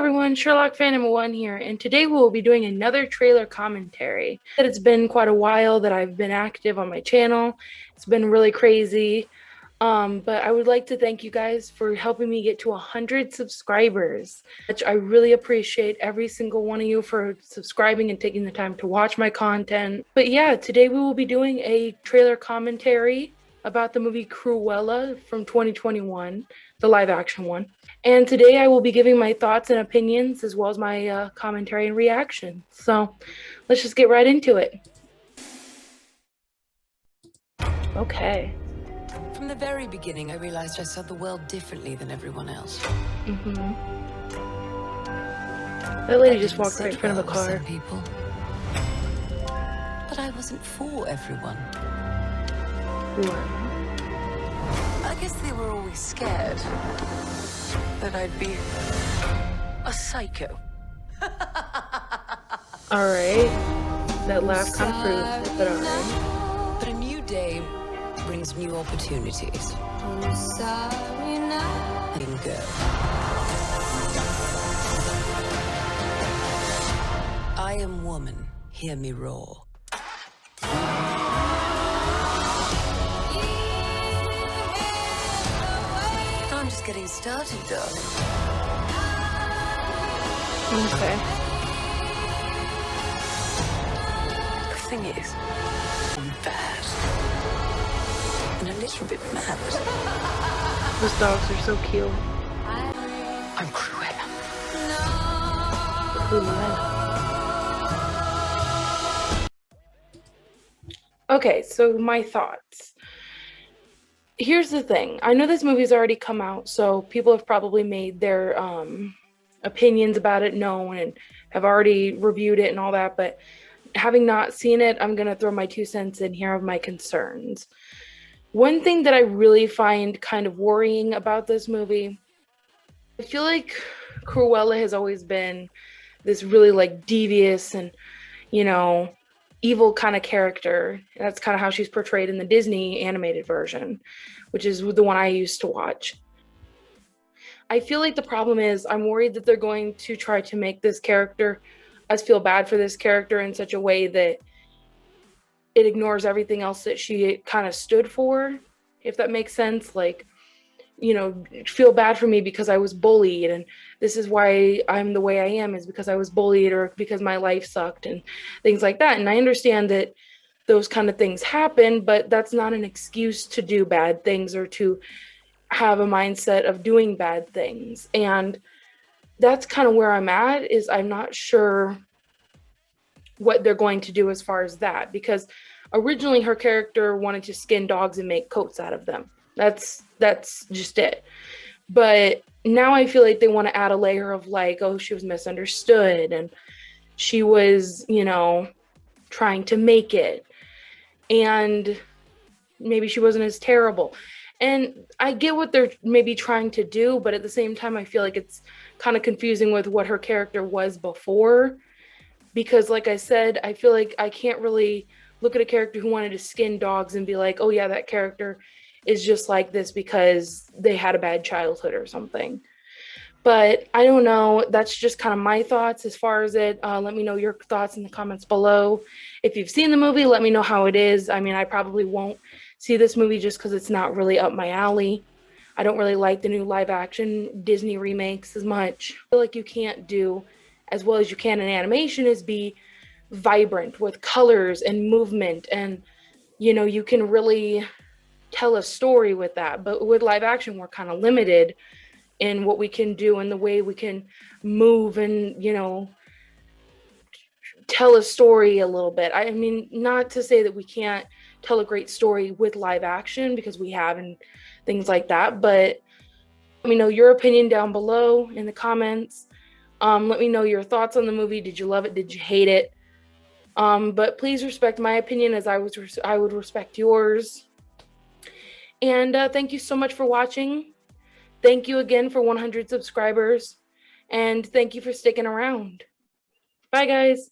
everyone, Sherlock Phantom one here, and today we will be doing another trailer commentary. That it's been quite a while that I've been active on my channel. It's been really crazy, um, but I would like to thank you guys for helping me get to 100 subscribers, which I really appreciate every single one of you for subscribing and taking the time to watch my content. But yeah, today we will be doing a trailer commentary about the movie Cruella from 2021, the live action one. And today I will be giving my thoughts and opinions as well as my uh, commentary and reaction. So let's just get right into it. Okay. From the very beginning, I realized I saw the world differently than everyone else. Mm-hmm. That lady just walked right in front of a car. People. But I wasn't for everyone. They were always scared that I'd be a psycho. alright. That laugh kind of proves it, but alright. But a new day brings new opportunities. Letting go. I am woman. Hear me roar. Getting started, darling. Okay. The thing is, I'm bad. And a little bit mad. Those dogs are so cute. I'm Cruella. Cruella. Okay, so my thoughts here's the thing. I know this movie's already come out, so people have probably made their um, opinions about it known and have already reviewed it and all that. But having not seen it, I'm going to throw my two cents in here of my concerns. One thing that I really find kind of worrying about this movie, I feel like Cruella has always been this really like devious and, you know, evil kind of character. That's kind of how she's portrayed in the Disney animated version, which is the one I used to watch. I feel like the problem is I'm worried that they're going to try to make this character us feel bad for this character in such a way that it ignores everything else that she kind of stood for, if that makes sense. Like, you know, feel bad for me because I was bullied and this is why I'm the way I am is because I was bullied or because my life sucked and things like that. And I understand that those kind of things happen, but that's not an excuse to do bad things or to have a mindset of doing bad things. And that's kind of where I'm at is I'm not sure what they're going to do as far as that because originally her character wanted to skin dogs and make coats out of them that's that's just it. But now I feel like they want to add a layer of like, oh, she was misunderstood and she was, you know, trying to make it. And maybe she wasn't as terrible. And I get what they're maybe trying to do, but at the same time, I feel like it's kind of confusing with what her character was before. Because, like I said, I feel like I can't really look at a character who wanted to skin dogs and be like, oh, yeah, that character is just like this because they had a bad childhood or something. But I don't know. That's just kind of my thoughts as far as it. Uh, let me know your thoughts in the comments below. If you've seen the movie, let me know how it is. I mean, I probably won't see this movie just because it's not really up my alley. I don't really like the new live action Disney remakes as much. I feel like you can't do as well as you can in animation is be vibrant with colors and movement and you know you can really tell a story with that. But with live action, we're kind of limited in what we can do and the way we can move and, you know, tell a story a little bit. I mean, not to say that we can't tell a great story with live action because we have and things like that, but let me know your opinion down below in the comments. Um, let me know your thoughts on the movie. Did you love it? Did you hate it? Um, but please respect my opinion as I was I would respect yours. And uh, thank you so much for watching. Thank you again for 100 subscribers. And thank you for sticking around. Bye, guys.